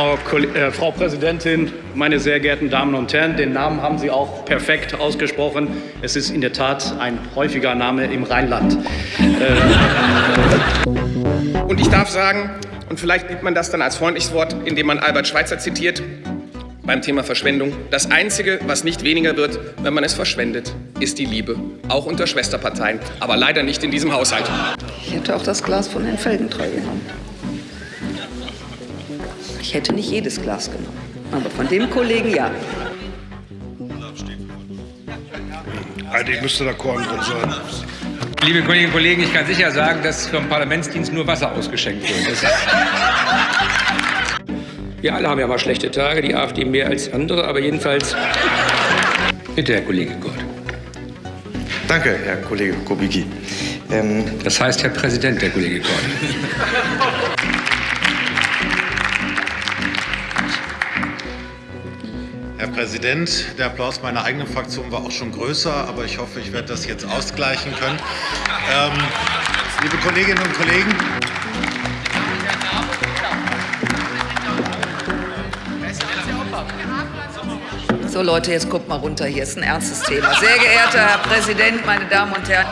Frau, äh, Frau Präsidentin, meine sehr geehrten Damen und Herren, den Namen haben Sie auch perfekt ausgesprochen. Es ist in der Tat ein häufiger Name im Rheinland. Äh, und ich darf sagen, und vielleicht nimmt man das dann als freundliches Wort, indem man Albert Schweitzer zitiert, beim Thema Verschwendung. Das Einzige, was nicht weniger wird, wenn man es verschwendet, ist die Liebe. Auch unter Schwesterparteien, aber leider nicht in diesem Haushalt. Ich hätte auch das Glas von Herrn Felgentreu genommen. Ich hätte nicht jedes Glas genommen, aber von dem Kollegen ja. Eigentlich müsste da Korn drin sein. Liebe Kolleginnen und Kollegen, ich kann sicher sagen, dass vom Parlamentsdienst nur Wasser ausgeschenkt wird. Wir alle haben ja mal schlechte Tage, die AfD mehr als andere, aber jedenfalls bitte, Herr Kollege Gott. Danke, Herr Kollege Kubicki. Ähm das heißt, Herr Präsident, Herr Kollege Gott. Herr Präsident, der Applaus meiner eigenen Fraktion war auch schon größer, aber ich hoffe, ich werde das jetzt ausgleichen können. Ähm, liebe Kolleginnen und Kollegen, So Leute, jetzt guckt mal runter, hier ist ein ernstes Thema. Sehr geehrter Herr Präsident, meine Damen und Herren.